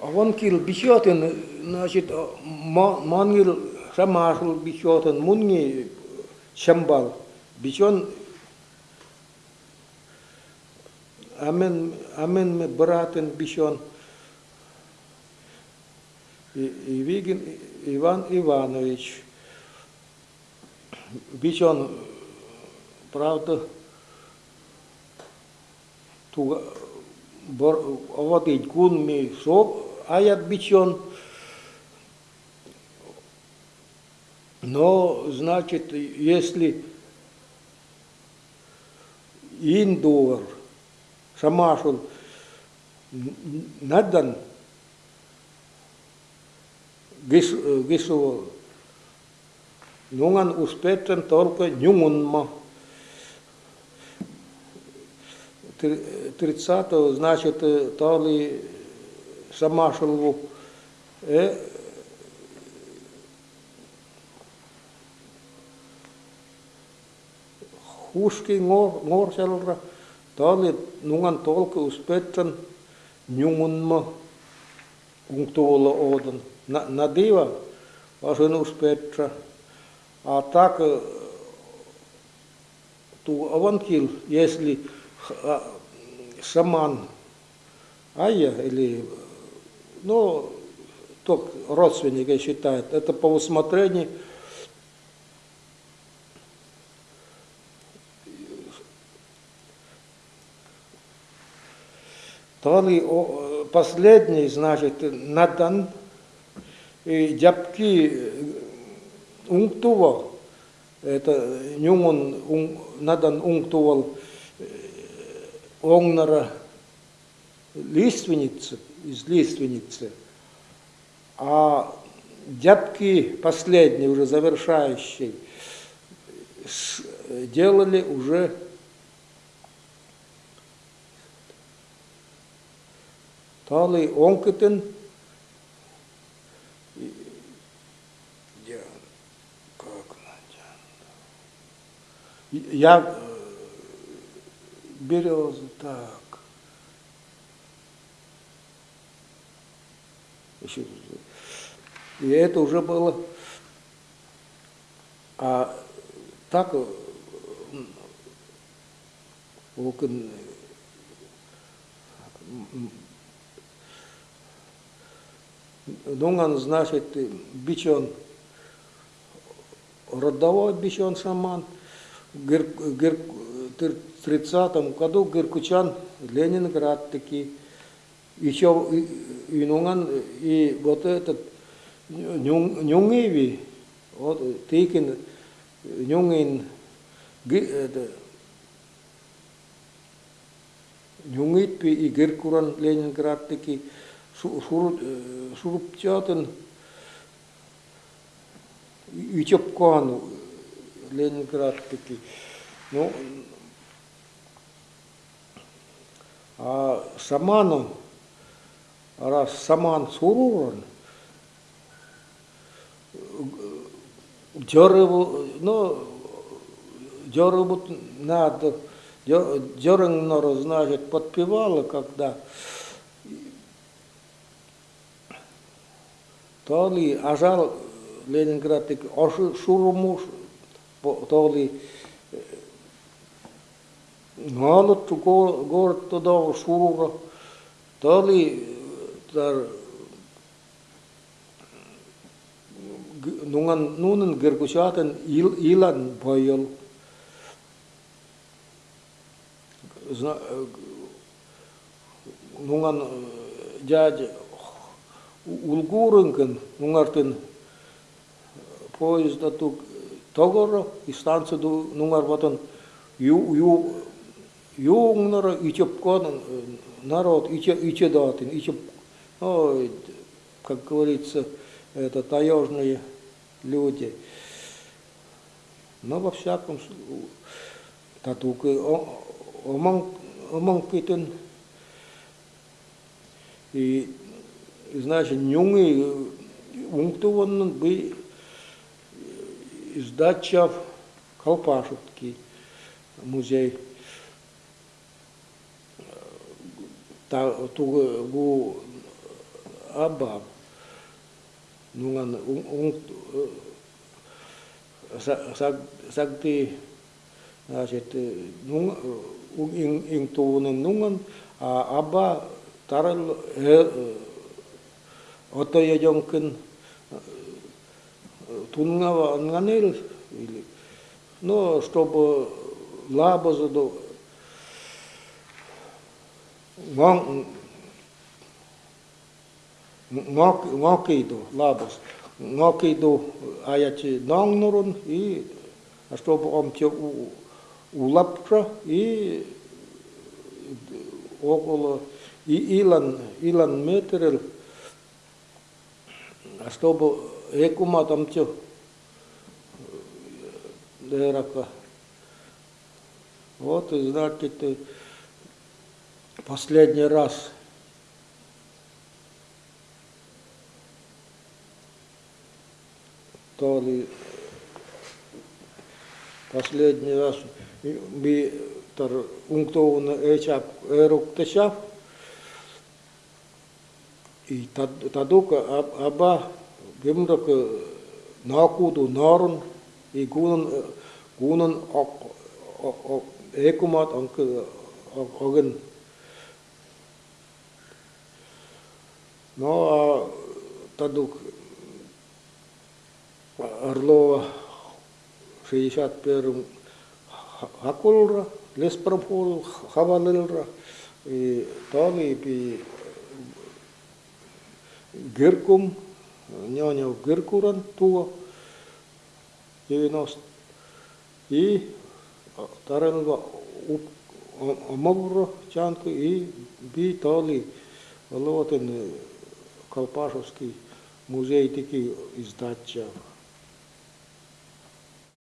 аванкил бишотен, значит, мангил шамашл бишотен, мунги шамбал, бишон амен, амен ме братен бишон, и Вигин Иван Иванович, бишон, правда, туга, оватить кун ми соп, аят бичон. Но, значит, если индуар, шамашул, надан, гису, нунган успетен только нюмунма. 30-го, значит, то ли Ngorselra, ta oli nungan tolke uspetsan njungunma ungtuolla oodan. Na, nadiva asun uspetra, а так ту аванкил, если шаман Айя или ну, только родственника считает, это по усмотрению. То ли последний, значит, надан и дябки унктува, это нюмон надан унктувал оңнара лиственницы, из лиственницы, а дядки последние, уже завершающие, делали уже Тали онкытын как я березы так И это уже было... А так окон Дунган, значит, бичон, родовой бичон шаман, в 30 году Геркучан, Ленинград такие, еще и, нунган, и вот этот Нюнгеви, вот Тикин, Нюнгин, это, Нюнгитпи и Геркуран Ленинград таки, Шурупчатын, и Чепкану Ленинград таки. Ну, а раз саман суруран, дереву, ну, дереву надо, дереву, значит, подпевала, когда то ли ажал Ленинград, оши шурумуш, то ли налот город туда шурура, то ли тар нунган нунын гергушатын ил илан бойыл нунган дядя улгурынкын нунгартын поезда тук тогоро и станцию нунгар батон ю ю юңнара ичепкон народ иче иче датын ичеп Ой, как говорится, это таежные люди. Но во всяком случае, татука оманкитен и значит нюнги унктуваннын бы издача Колпашевский музей. Та, ту, Abba. Nungan, un, un, sag, sagte, значит, нун, ин, ин туунун нунган, а Абба тарал, ото ежонкин, тунгава анганел, или, но чтобы лабазу, ngokido labos ngokido аяти нongнурун и чтобы он те улапша и около и илан илан метрел чтобы экума там те дырака вот значит последний раз который последний раз мы унктованы эчап эруктачап и тадука аба гимрак накуду нарун и гунун гунун ок ок экумат анкы огын но тадук Орлова 61 Хакулра, Леспропол, Хавалилра, и Толи, и Гиркум, Няня Гиркуран, Туа, 90. И Тарелва Амавра, Чанка, и Би Толи, Лотен Колпашевский музей такий із Датча